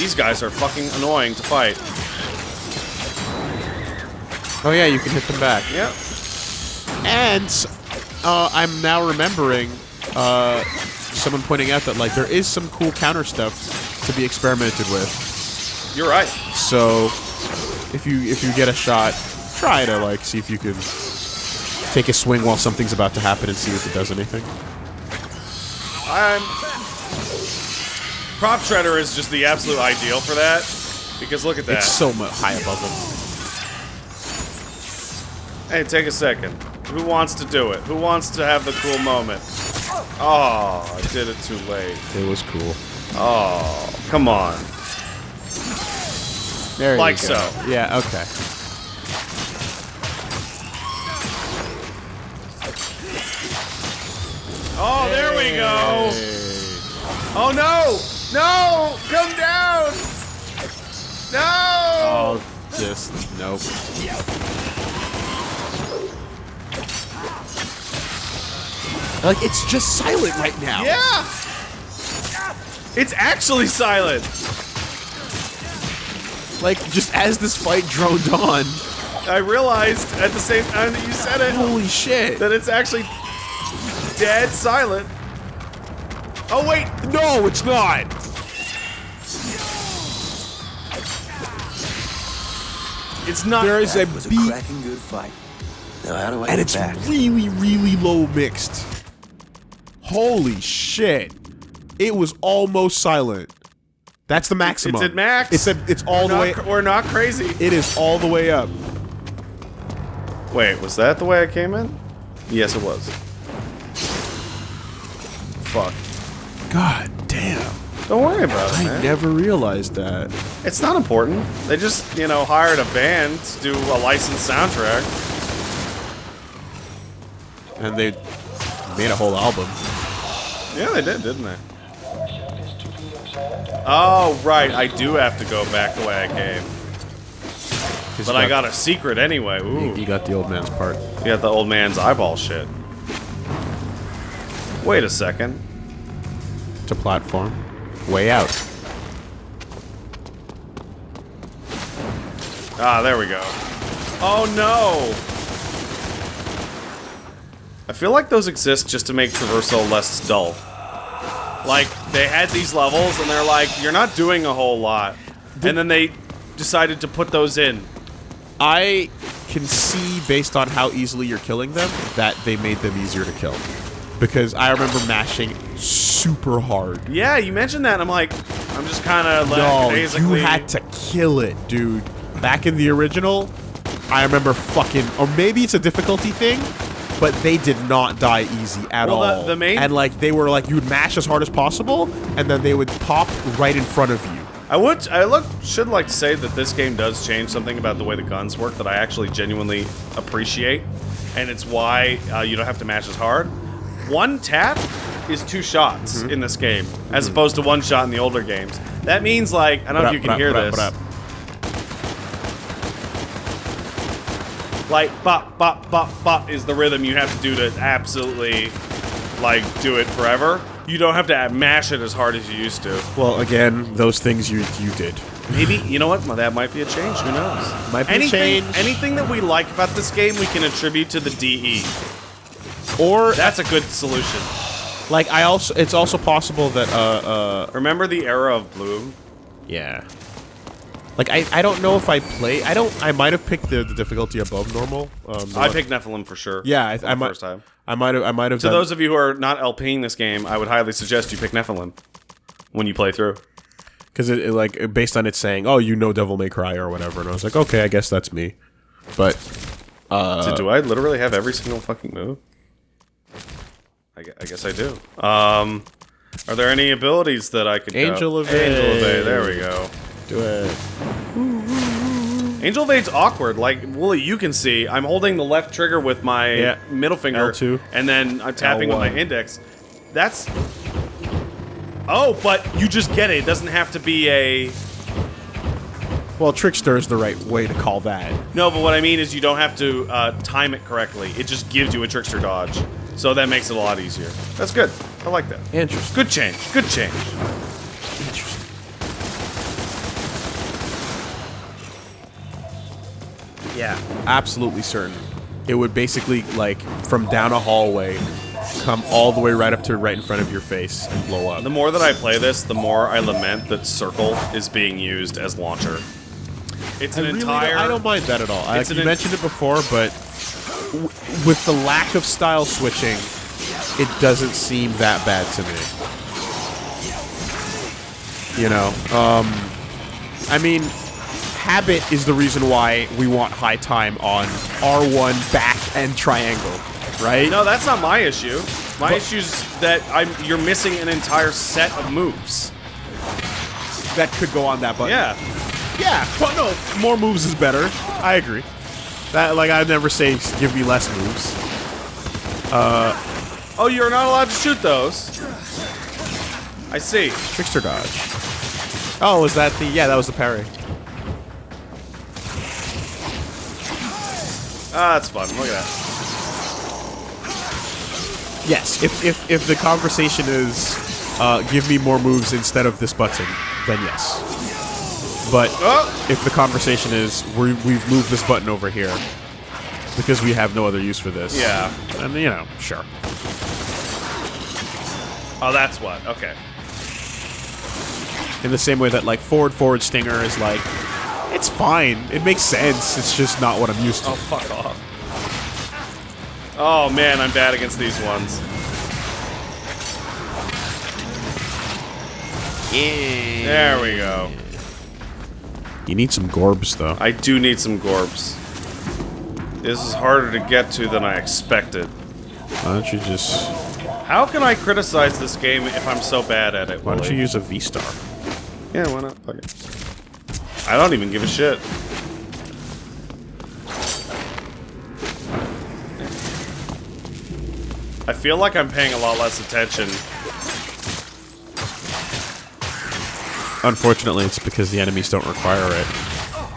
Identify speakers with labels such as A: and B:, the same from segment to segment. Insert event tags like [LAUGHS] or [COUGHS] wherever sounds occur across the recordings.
A: These guys are fucking annoying to fight.
B: Oh yeah, you can hit them back.
A: Yep.
B: And uh, I'm now remembering uh, someone pointing out that like there is some cool counter stuff to be experimented with.
A: You're right.
B: So if you if you get a shot, try to like see if you can take a swing while something's about to happen and see if it does anything.
A: I'm. Prop Shredder is just the absolute ideal for that. Because look at that.
B: It's so much high above them.
A: Hey, take a second. Who wants to do it? Who wants to have the cool moment? Oh, I did it too late.
B: It was cool.
A: Oh, come on.
B: There
A: Like
B: you go.
A: so.
B: Yeah. Okay.
A: Oh, there we go. Oh no! No! Come down! No!
B: Oh, just nope. Like it's just silent right now.
A: Yeah! It's actually silent.
B: Like just as this fight droned on.
A: I realized at the same time that you said it
B: Holy shit!
A: that it's actually dead silent. Oh wait,
B: No, it's not.
A: it's not.
B: There is a
C: That was a
B: beat,
C: cracking good fight. Now how do I
B: and
C: get
B: it's
C: back?
B: really, really low mixed. Holy shit! It was almost silent. That's the maximum.
A: It's at max.
B: It's a, It's all
A: we're
B: the
A: not,
B: way.
A: cr- We're not crazy.
B: It is all the way up.
A: Wait, was that the way I came in? Yes, it was. Fuck.
B: God damn!
A: Don't worry about it,
B: I never realized that.
A: It's not important. They just, you know, hired a band to do a licensed soundtrack.
B: And they made a whole album.
A: Yeah, they did, didn't they? Oh, right. I do have to go back the way I came. But
B: you
A: I got a secret anyway. Ooh.
B: You got the old man's part.
A: You got the old man's eyeball shit. Wait a second.
B: To platform. Way out.
A: Ah, there we go. Oh no! I feel like those exist just to make traversal less dull. Like, they had these levels and they're like, you're not doing a whole lot. And then they decided to put those in.
B: I can see, based on how easily you're killing them, that they made them easier to kill. Because I remember mashing super hard.
A: Yeah, you mentioned that, and I'm like, I'm just kind of like,
B: No,
A: basically.
B: you had to kill it, dude. Back in the original, I remember fucking, or maybe it's a difficulty thing, but they did not die easy at
A: Well, the-
B: all.
A: the main-
B: and like they were like, you would mash as hard as possible, and then they would pop right in front of you.
A: I would, I look, should like to say that this game does change something about the way the guns work that I actually genuinely appreciate, and it's why uh, you don't have to mash as hard. One tap is two shots
B: Mm-hmm.
A: in this game, as opposed to one shot in the older games. That means like, I don't know if you can hear this. Like, bop, bop, bop, bop is the rhythm you have to do to absolutely, like, do it forever. You don't have to mash it as hard as you used to.
B: Well, again, those things you you did.
A: Maybe [LAUGHS] you know what? Well, that might be a change. Who knows?
B: Might be a change.
A: Anything that we like about this game, we can attribute to the DE.
B: Or
A: That's a good solution.
B: like I also, it's also possible that uh uh
A: Remember the era of Bloom?
B: yeah. Like I, I don't know if I play. I don't. I might have picked the, the difficulty above normal. Um,
A: I picked Nephilim for sure.
B: Yeah, I, I might.
A: first time.
B: I might have. I might have.
A: To
B: done,
A: those of you who are not LPing this game, I would highly suggest you pick Nephilim when you play through.
B: because it, it, like based on it saying, "Oh, you know Devil May Cry" or whatever, and I was like, okay, I guess that's me. But uh,
A: So do I literally have every single fucking move? I, I guess I do. Um, are there any abilities that I could?
B: Angel of
A: Angel.
B: Aid.
A: There we go.
B: do it.
A: Angel Evade's awkward. Like Woolie, you can see I'm holding the left trigger with my
B: Yeah.
A: middle finger,
B: L2.
A: and then I'm tapping with my index. That's. Oh, but you just get it. It doesn't have to be a.
B: Well, trickster is the right way to call that.
A: No, but what I mean is you don't have to uh, time it correctly. It just gives you a trickster dodge, so that makes it a lot easier. That's good. I like that.
B: Interesting.
A: Good change. Good change. Interesting.
B: Yeah. Absolutely certain. It would basically, like, from down a hallway, come all the way right up to right in front of your face and blow up.
A: The more that I play this, the more I lament that circle is being used as launcher. It's an I
B: really
A: entire.
B: Don't, I don't mind that at all.
A: I've
B: you
A: mentioned
B: it before, but with the lack of style switching, it doesn't seem that bad to me. You know, um, I mean, habit is the reason why we want high time on R1 back and triangle, right?
A: No, that's not my issue. My
B: issue
A: is that I'm you're missing an entire set of moves.
B: that could go on that button.
A: Yeah.
B: Yeah, but no, more moves is better. I agree. That like I'd never say give me less moves.
A: Oh, you're not allowed to shoot those. I see.
B: Trickster dodge. Oh, was that the yeah? That was the parry.
A: Ah, that's fun. Look at that.
B: Yes. If if if the conversation is uh, give me more moves instead of this button, then yes. But
A: Oh,
B: if the conversation is we we've moved this button over here because we have no other use for this,
A: Yeah.
B: and you know, sure.
A: oh, that's what. Okay.
B: In the same way that like forward forward stinger is like, it's fine. It makes sense. It's just not what I'm used to.
A: Oh, fuck off. Oh man, I'm bad against these ones. There we go.
B: You need some gorbs though.
A: I do need some gorbs. This is harder to get to than I expected.
B: Why don't you just
A: How can I criticize this game if I'm so bad at it?
B: why don't
A: Willie?
B: you use a V star?
A: Yeah, why not? Fuck it. I don't even give a shit. I feel like I'm paying a lot less attention.
B: Unfortunately, it's because the enemies don't require it.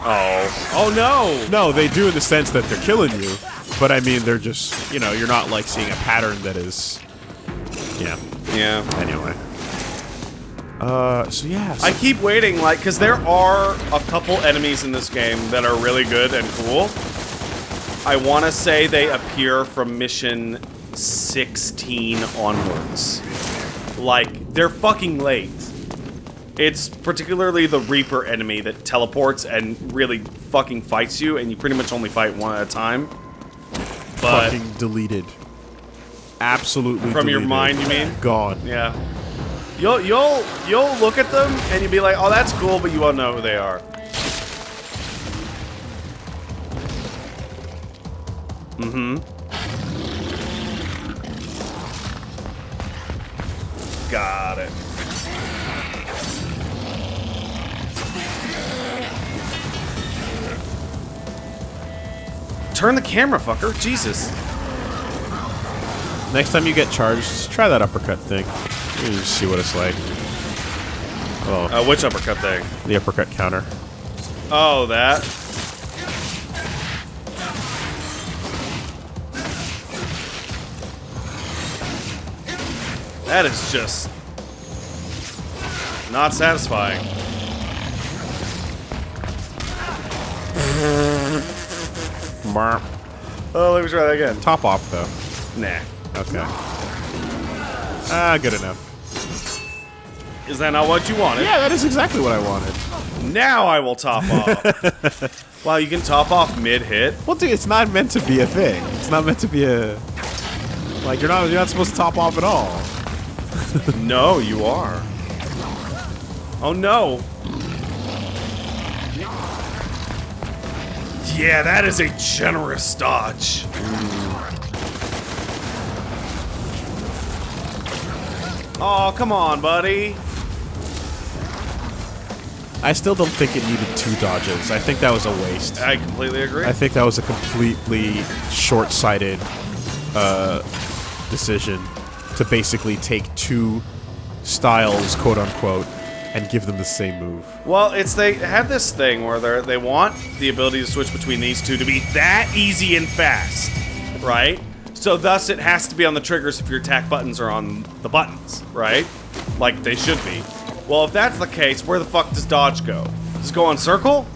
A: Oh. Oh no!
B: No, they do in the sense that they're killing you, but I mean they're just you know you're not like seeing a pattern that is, yeah.
A: Yeah.
B: Anyway. Uh, so yeah. so-
A: I keep waiting, like, because there are a couple enemies in this game that are really good and cool. I want to say they appear from mission 16 onwards. Like, they're fucking late. It's particularly the Reaper enemy that teleports and really fucking fights you, and you pretty much only fight one at a time. But
B: fucking deleted. Absolutely.
A: from your mind, you mean?
B: Gone.
A: Yeah. You'll you'll you'll look at them and you'll be like, oh, that's cool, but you won't know who they are. Mm-hmm. Got it. Turn the camera, fucker. Jesus.
B: Next time you get charged, try that uppercut thing. You just see what it's like. Oh,
A: Uh, which uppercut thing?
B: the uppercut counter.
A: Oh, that. That is just not satisfying. [LAUGHS]
B: Marp.
A: Oh, let me try that again.
B: Top off though.
A: Nah.
B: Okay. Ah, good enough.
A: Is that not what you wanted?
B: Yeah, that is exactly what I wanted.
A: Now I will top off. [LAUGHS] wow, you can top off mid-hit?
B: Well, dude, it's not meant to be a thing. It's not meant to be a like you're not you're not supposed to top off at all. [LAUGHS]
A: No, you are. Oh no. Yeah, that is a generous dodge. Oh, come on, buddy.
B: I still don't think it needed two dodges. I think that was a waste.
A: I completely agree.
B: I think that was a completely short-sighted uh, decision to basically take two styles, quote unquote, and give them the same move.
A: Well, it's they have this thing where they they want the ability to switch between these two to be that easy and fast, right? So thus it has to be on the triggers if your attack buttons are on the buttons, right? Like they should be. Well, if that's the case, where the fuck does dodge go? Does it go on circle?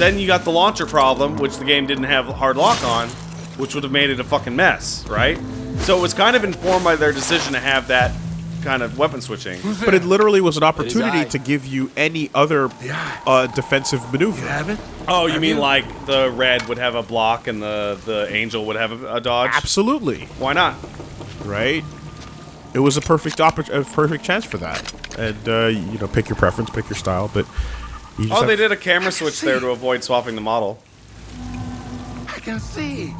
A: then you got the launcher problem, which the game didn't have hard lock on, which would have made it a fucking mess, right? So it was kind of informed by their decision to have that kind of weapon switching.
B: But it literally was an opportunity to give you any other uh, defensive maneuver.
C: Have it?
A: Oh, you mean like the red would have a block and the the angel would have a, a dodge?
B: Absolutely,
A: Why not?
B: right? It was a perfect oppor- a perfect chance for that. And uh, you know, pick your preference, pick your style, but you just
A: Oh, they did a camera switch there to avoid swapping the model.
C: I can see.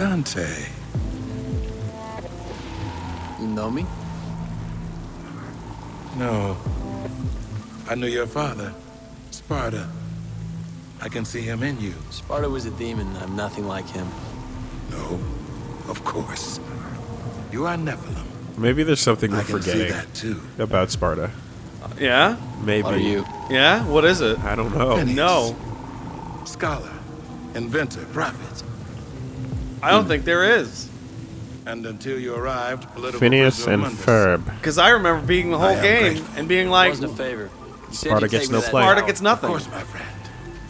C: Dante.
D: You know me?
E: No. I knew your father, Sparta. I can see him in you.
D: Sparta was a demon. I'm nothing like him.
E: No, of course. You are Nephilim.
B: Maybe there's something we're
E: I can
B: forgetting
E: that too.
B: about Sparta.
A: Uh, yeah?
B: Maybe.
D: What are you?
A: Yeah? What is it?
B: I don't know.
E: Phineas.
A: No.
E: Scholar, inventor, prophet.
A: I don't think there is.
E: And until you arrived, political
B: Phineas and
E: among.
B: Ferb.
A: Because I remember being the whole game
E: grateful.
A: and being like,
D: wasn't a favor.
B: Sparta gets no play.
A: Sparta gets nothing.
E: Of course, my friend.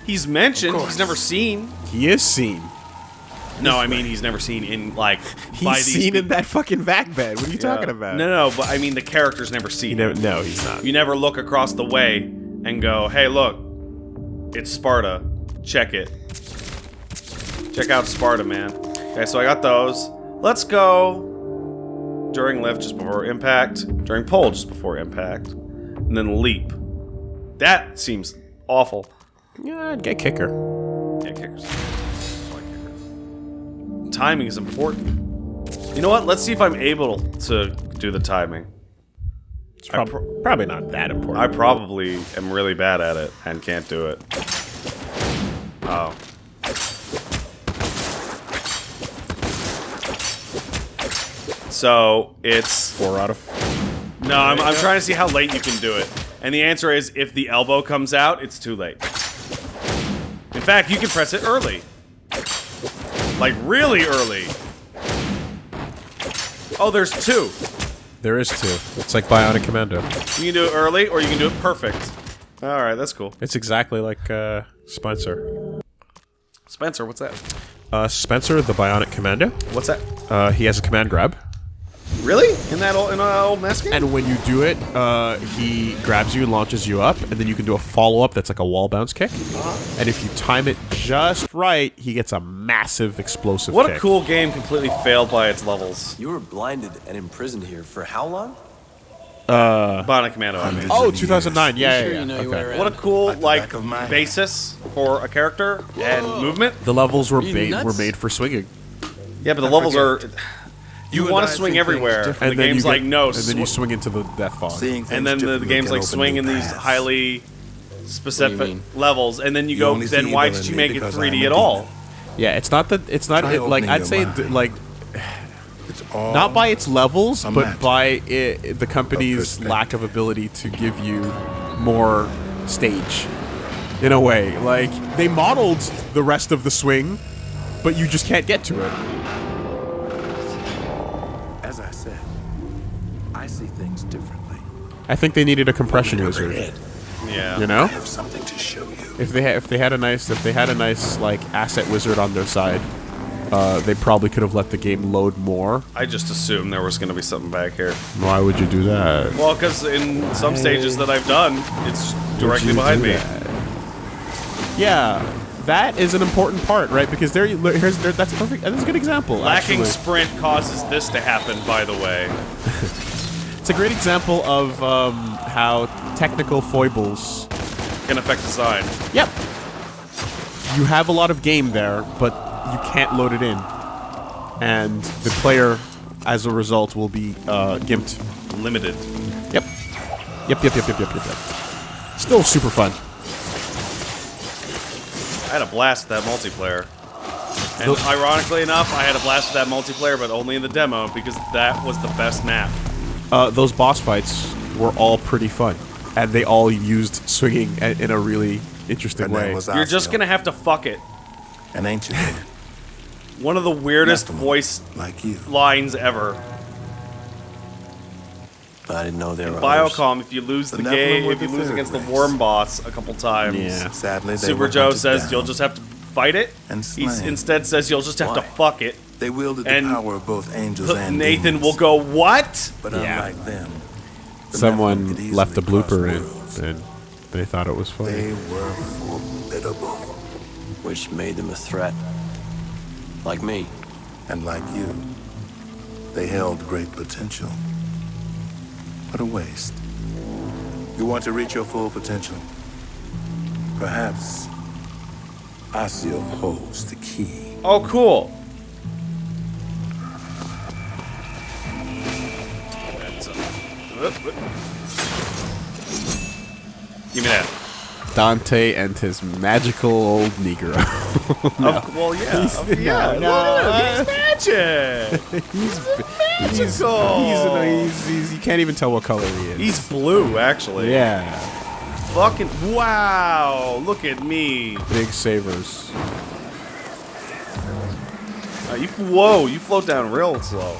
A: He's mentioned, he's never seen.
B: He is seen.
A: No, I mean he's never seen in like [LAUGHS]
B: He's
A: by these
B: seen in that fucking vac bed. What are you talking about?
A: No, no, but I mean the character's never seen.
B: Never,
A: him.
B: no, he's not.
A: You never look across the way and go, "Hey, look, it's Sparta. Check it. Check out Sparta, man." Okay, so I got those. Let's go during lift just before impact, during pull just before impact, and then leap. That seems awful.
B: Yeah, I'd get kicker.
A: Yeah, kickers. Like kickers. Timing is important. You know what? Let's see if I'm able to do the timing.
B: It's prob- probably not that important.
A: I probably am really bad at it and can't do it. Oh. So it's
B: Four out of.
A: no. I'm, I'm trying to see how late you can do it, and the answer is if the elbow comes out, it's too late. In fact, you can press it early, like really early. Oh, there's two.
B: There is two. It's like Bionic Commando.
A: You can do it early, or you can do it perfect. All right, that's cool.
B: It's exactly like uh, Spencer.
A: Spencer, what's that?
B: Uh, Spencer, the Bionic Commando.
A: What's that?
B: Uh, he has a command grab,
A: Really? In that old in an old mask game?
B: and when you do it, uh, he grabs you and launches you up, and then you can do a follow up that's like a wall bounce kick. And if you time it just right, he gets a massive explosive.
A: what
B: kick.
A: a cool game completely failed by its levels.
D: You were blinded and imprisoned here for how long?
A: Uh, Bionic Commando, I mean.
B: Oh, 2009. Yeah,
D: sure
B: yeah, yeah.
D: you know
B: okay.
D: way?
A: What a cool
E: Like the
A: like
E: back of my hand.
A: basis for a character and movement.
B: The levels were made were made for swinging,
A: Yeah, but the levels are. You
E: You
A: want to swing everywhere.
E: different.
A: And the game's
B: you
A: like
B: get-
A: no,
B: and then you swing into the death fog.
E: Seeing
A: and then the, the game's like
E: open
A: swing in these highly specific levels, and then you,
E: You
A: go. Then why did you make it 3D
E: I'm a
A: at all?
B: Yeah, it's not that it's not it, like I'd say th- like
E: It's all
B: not by its levels, but
E: magic
B: by it, the company's
E: perspective.
B: lack of ability to give you more stage. In a way, like they modeled the rest of the swing, but you just can't get to it.
E: As I said, I see things differently.
B: I think they needed a compression wizard.
A: Yeah.
B: You know,
E: I have something to show you.
B: if they ha- if they had a nice if they had a nice like asset wizard on their side, uh, they probably could have let the game load more.
A: I just assumed there was going to be something back here.
B: Why would you do that?
A: Well, because in some stages that I've done, it's directly behind me.
B: that? Yeah, that is an important part, right? Because there, you- here's there, that's a perfect. That's a good example.
A: Lacking
B: actually.
A: sprint causes this to happen, by the way. [LAUGHS]
B: It's a great example of um, how technical foibles.
A: Can affect design.
B: Yep. You have a lot of game there, but you can't load it in, and the player, as a result, will be uh, gimped.
A: Limited.
B: Yep. Yep. Yep. Yep. Yep. Yep. Yep. Yep. Still super fun.
A: I had a blast with that multiplayer. And ironically enough, I had a blast with that multiplayer, but only in the demo because that was the best map.
B: Uh, those boss fights were all pretty fun, and they all used swinging in a really interesting way.
E: was
A: You're just gonna have to fuck it.
E: an ancient [LAUGHS] man,
A: One of the weirdest
E: Nephilim,
A: voice
E: like you.
A: lines ever.
D: But I didn't know there were others.
A: Biocom, if you lose the,
C: The
A: game, if you lose
C: third
A: against the worm boss a couple times,
B: Yeah.
C: Sadly, they
A: Super Joe says
C: down.
A: you'll just have to fight it.
C: And
A: He instead says you'll just have to fuck it.
C: They wielded
A: and
C: the power of both angels and
A: Nathan
C: demons.
A: will go, what?
C: But
B: Yeah.
C: unlike them, the
B: Someone left a
C: cross
B: blooper in, and they thought it was funny.
C: They were formidable.
D: which made them a threat. Like me.
C: And like you, they held great potential. What a waste. You want to reach your full potential? Perhaps Asiel holds the key.
A: Oh, cool. That's a- whoop, whoop. Give me that.
B: Dante and his magical old Negro. [LAUGHS]
A: Of- well, yeah. of- yeah.
B: no, no,
A: He's magic. [LAUGHS]
B: he's, he's, he's,
A: magical.
B: he's, he's, you can't even tell what color he is.
A: He's blue, actually.
B: yeah,
A: Fucking wow! Look at me.
B: big savers.
A: Uh, you whoa! You float down real slow.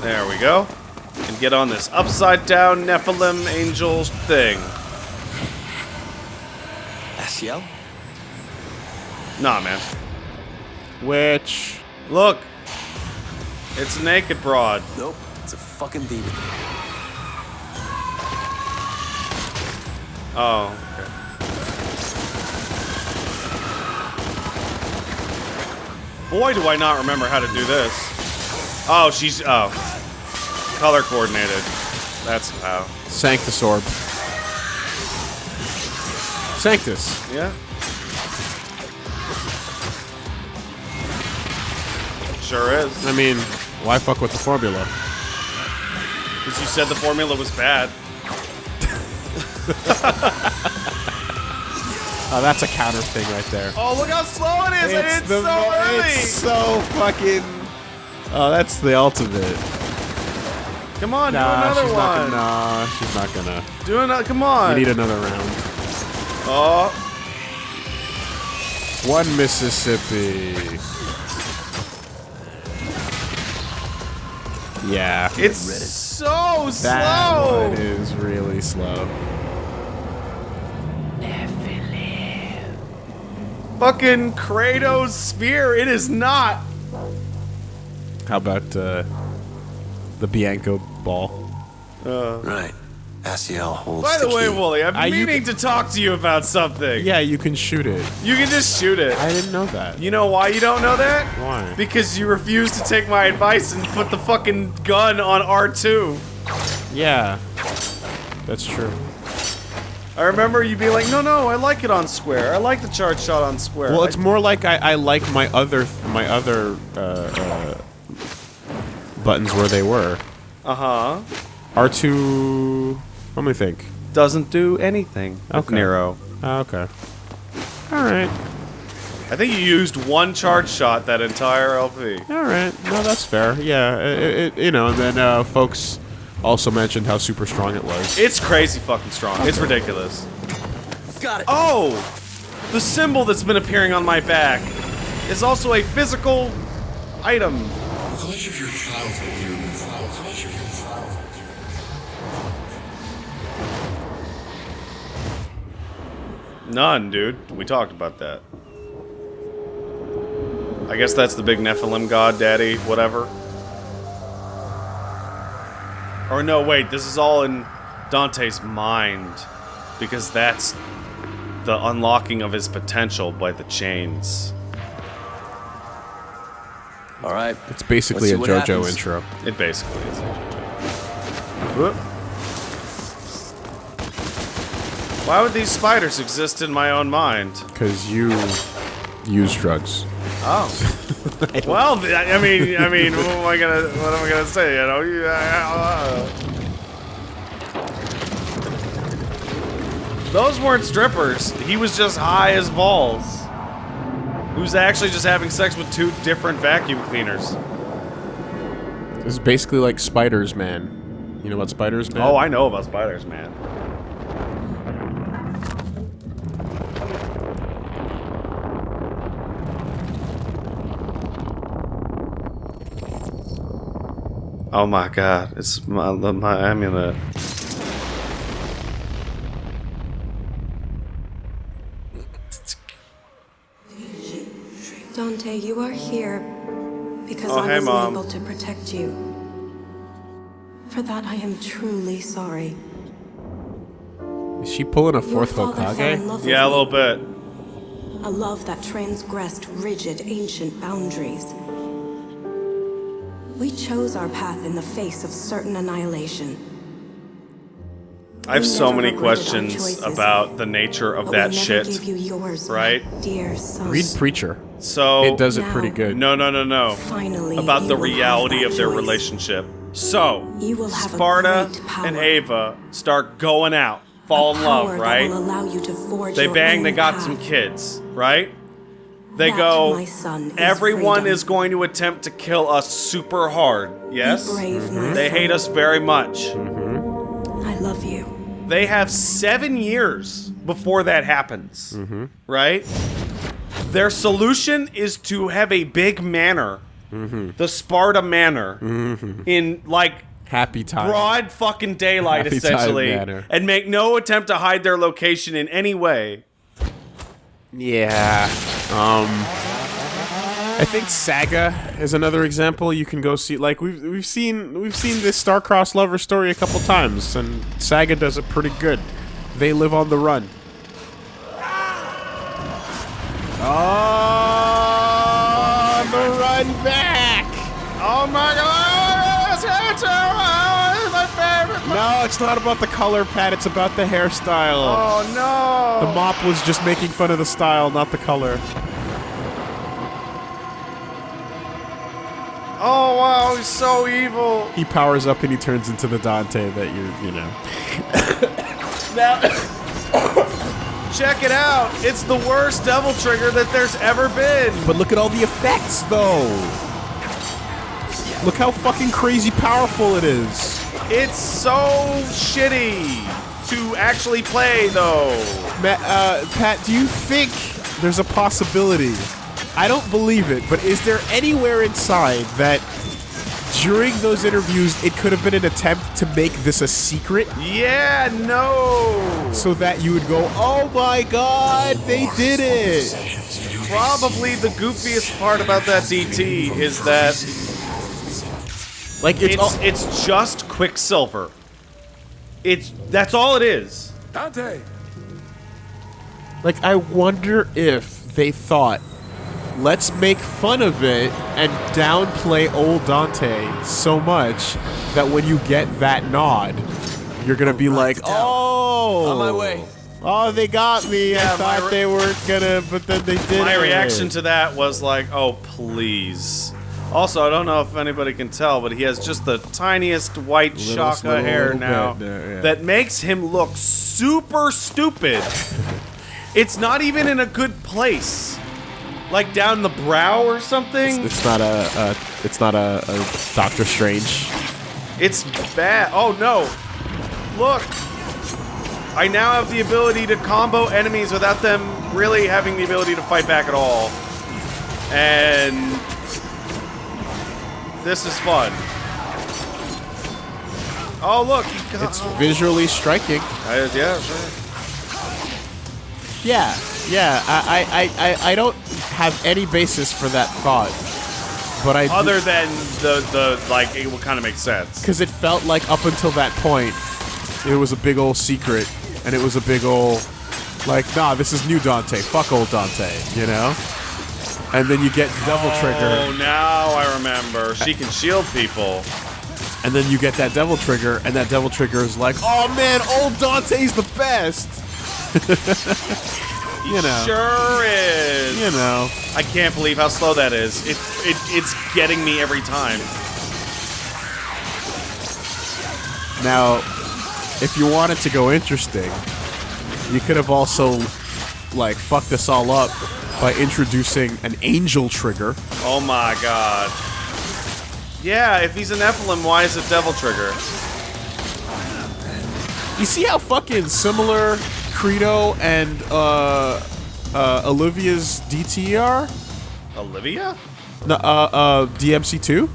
A: There we go. And get on this upside down Nephilim angel thing.
D: Asiel?
A: Nah, man.
B: Which
A: Look. It's naked broad.
D: Nope. It's a fucking demon.
A: Oh, okay. Boy, do I not remember how to do this. Oh, she's oh, color coordinated. That's how.
B: Sanctus Orb. Sanctus.
A: Yeah. Sure is.
B: I mean, why fuck with the formula?
A: Because you said the formula was bad.
B: Oh, that's a counter thing right there.
A: Oh, look how slow it is! and it's
B: the
A: so early.
B: It's so fucking. Oh, that's the ultimate.
A: Come on,
B: Nah,
A: do another one.
B: not gonna. Nah, she's not gonna.
A: Do another. Come on.
B: We need another round.
A: oh,
B: One Mississippi. Yeah.
A: it's so
B: That
A: slow.
B: one is really slow.
A: Fucking Kratos spear. It is not.
B: How about uh, the Bianco ball?
D: Right. Asiel holds
A: By the
D: the
A: way,
D: key.
A: Woolie, I'm
B: you
A: meaning to talk to you about something.
B: Yeah, you can shoot it.
A: You can just shoot it.
B: I didn't know that.
A: You know why you don't know that?
B: Why?
A: Because you refuse to take my advice and put the fucking gun on R2.
B: Yeah, that's true.
A: I remember you being like, no, no, I like it on square. I like the charge shot on square.
B: Well,
A: I-
B: it's more like I, I like my other my other uh, uh, buttons where they were.
A: Uh-huh.
B: R two. Let me think.
A: Doesn't do anything with
B: Okay.
A: Nero.
B: Ah, okay. All right.
A: I think you used one charge shot that entire LP.
B: All right. No, that's fair. Yeah. It, it, you know, and then uh, folks also mentioned how super strong it was.
A: It's crazy fucking strong. It's ridiculous.
D: Got it.
A: Oh! The symbol that's been appearing on my back is also a physical item. None, dude. We talked about that. I guess that's the big Nephilim god daddy, whatever. Or no, wait, this is all in Dante's mind. Because that's the unlocking of his potential by the chains.
D: All right.
B: It's basically a
D: Let's see what
B: JoJo
D: happens.
B: intro.
A: It basically is. Whoop. Why would these spiders exist in my own mind?
B: Because you use drugs.
A: Oh. [LAUGHS] well, I I mean, I mean, what am I gonna, what am I gonna say? You know, you, uh, those weren't strippers. He was just high as balls. Was actually just having sex with two different vacuum cleaners.
B: This is basically like Spiders Man. You know about Spiders Man?
A: Oh, I know about spiders, man. Oh my god, it's my, my amulet.
F: Dante, you are here because
A: Oh,
F: I
A: hey,
F: wasn't
A: Mom.
F: able to protect you. For that, I am truly sorry.
B: Is she pulling a fourth
F: father
B: Hokage?
A: Yeah, a little bit.
F: A love that transgressed rigid, ancient boundaries. We chose our path in the face of certain annihilation.
A: I have so many questions about the nature of that shit.
F: you yours,
A: right?
F: dear son.
B: Read Preacher.
A: So
B: It does it pretty good.
A: No, no, no, no.
F: Finally,
A: About the reality of their
F: choice.
A: relationship. So,
F: You will have
A: Sparta and Ava start going out, fall in love, right?
F: Allow you to forge
A: They bang, they got
F: path.
A: some kids, right? They
F: That,
A: go,
F: my son, is
A: everyone
F: freedom.
A: is going to attempt to kill us super hard. Yes?
F: Be brave, mm-hmm. my
A: They hate us very much.
F: I love you.
A: They have seven years before that happens, right? Their solution is to have a big manor, the Sparta Manor, in like
B: Happy time.
A: broad fucking daylight,
B: Happy
A: essentially, and make no attempt to hide their location in any way.
B: Yeah. Um I think ah. Saga is another example you can go see like we've we've seen we've seen this star-crossed lover story a couple times and Saga does it pretty good. They live on the run. Oh, the run back.
A: Oh my god! It's my favorite.
B: No, it's not about the color, Pat. It's about the hairstyle.
A: Oh no!
B: The mop was just making fun of the style, not the color.
A: Oh wow, he's so evil.
B: He powers up and he turns into the Dante that you're, you know.
A: Now, [COUGHS] check it out. It's the worst devil trigger that there's ever been.
B: But look at all the effects, though. Look how fucking crazy powerful it is.
A: It's so shitty to actually play, though.
B: Ma- uh, Pat, do you think there's a possibility? I don't believe it, but is there anywhere inside that during those interviews it could have been an attempt to make this a secret
A: Yeah, no.
B: so that you would go, oh my god, they did it?
A: Probably the goofiest part about that DT is that
B: Like, it's,
A: it's it's just Quicksilver. It's that's all it is.
E: Dante!
B: Like, I wonder if they thought, let's make fun of it and downplay old Dante so much that when you get that nod, you're gonna be like, oh,
D: On my way.
B: Oh, they got me.
A: Yeah,
B: I thought they weren't gonna, but then they did.
A: My reaction to that was like, oh please. Also, I don't know if anybody can tell, but he has just the tiniest white
B: Little-
A: Shaka
B: little-
A: hair
B: little
A: now
B: bit there, yeah.
A: that makes him look super stupid. [LAUGHS] it's not even in a good place. Like down the brow or something.
B: It's not a, a it's not a, a Doctor Strange.
A: It's bad. Oh no. Look. I now have the ability to combo enemies without them really having the ability to fight back at all. And this is fun. Oh look,
B: It's visually striking.
A: Yeah, sure.
B: Yeah, yeah. I, I, I, I- I don't have any basis for that thought, but I
A: Other than the the like, it will kind of make sense.
B: because it felt like up until that point, it was a big old secret, and it was a big old like, nah, this is new Dante. Fuck old Dante, you know. And then you get Devil
A: oh,
B: Trigger, Oh,
A: now I remember. She can shield people.
B: and then you get that Devil Trigger, and that Devil Trigger is like, oh man, old Dante's the best. [LAUGHS] you know.
A: Sure is.
B: You know.
A: I can't believe how slow that is. It, it it's getting me every time.
B: Now, if you wanted to go interesting, you could have also like fucked this all up by introducing an angel trigger.
A: Oh my god. Yeah, if he's an Nephilim, why is it Devil Trigger?
B: You see how fucking similar Credo and uh, uh, Olivia's DTR?
A: Olivia?
B: No, uh, uh, DMC2?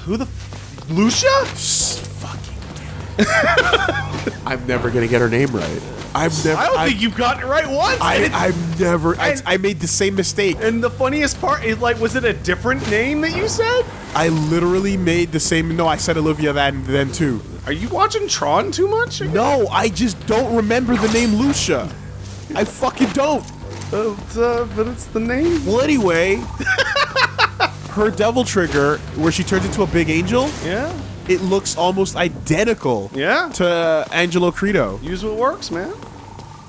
A: Who the? F- Lucia? [LAUGHS]
B: I'm never gonna get her name right. I'm never.
A: I don't
B: I'm-
A: think you've gotten it right once.
B: I, I'm never. I, I made the same mistake.
A: and the funniest part is like, was it a different name that you said?
B: I literally made the same. No, I said Olivia then then too.
A: Are you watching Tron too much?
B: No, I just don't remember the name Lucia. I fucking don't.
A: Uh, uh, but it's the name.
B: Well, anyway, [LAUGHS] her Devil Trigger, where she turns into a big angel,
A: Yeah.
B: it looks almost identical
A: Yeah.
B: to Angelo Credo.
A: Use what works, man.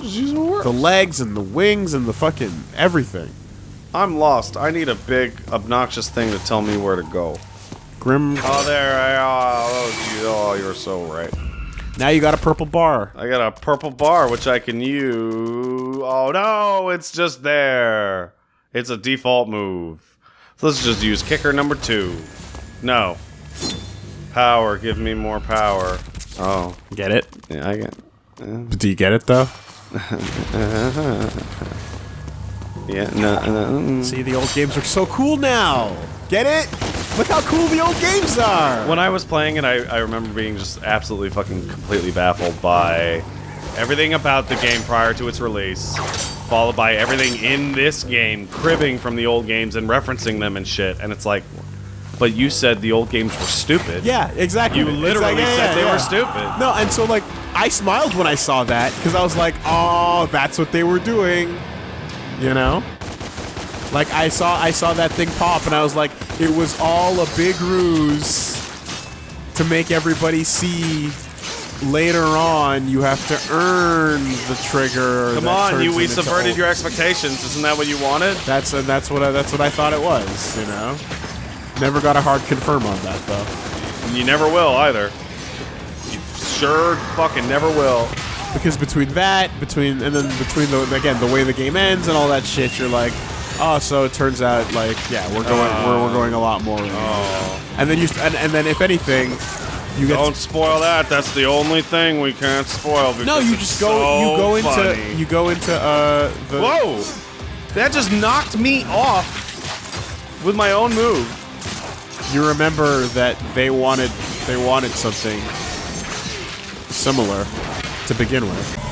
A: Just use what works.
B: The legs and the wings and the fucking everything.
A: I'm lost. I need a big, obnoxious thing to tell me where to go.
B: Grim.
A: Oh, there I oh, oh, you, oh, you're so right.
B: Now you got a purple bar.
A: I got a purple bar which I can use. Oh no, it's just there. It's a default move. So let's just use kicker number two. No. Power, give me more power. Oh,
B: Get it?
A: yeah, I get.
B: Do you get it though? [LAUGHS]
A: Yeah, no, no.
B: See, the old games are so cool now. Get it? Look how cool the old games are.
A: When I was playing it, I, I remember being just absolutely fucking completely baffled by everything about the game prior to its release, followed by everything in this game cribbing from the old games and referencing them and shit. And it's like, but you said the old games were stupid.
B: Yeah, exactly.
A: You literally
B: Exactly, yeah,
A: said
B: yeah,
A: they
B: yeah.
A: were stupid.
B: No, and so like I smiled when I saw that because I was like, "Oh, that's what they were doing," you know. Like I saw, I saw that thing pop, and I was like, "It was all a big ruse to make everybody see." Later on, you have to earn the trigger.
A: Come on, you we subverted your expectations. Isn't that what you wanted?
B: That's and that's what I, that's what I thought it was. You know, never got a hard confirm on that though.
A: You never will either. You sure fucking never will.
B: because between that, between and then between the again the way the game ends and all that shit, you're like, oh, so it turns out like yeah, we're going we're, we're going a lot more. And then you and, and then if anything, you get
A: Don't spoil that. That's the only thing we can't spoil. Because
B: no, you just go
A: so
B: you go into
A: funny.
B: you go into uh the
A: Whoa! That just knocked me off with my own move.
B: you remember that they wanted they wanted something similar to begin with.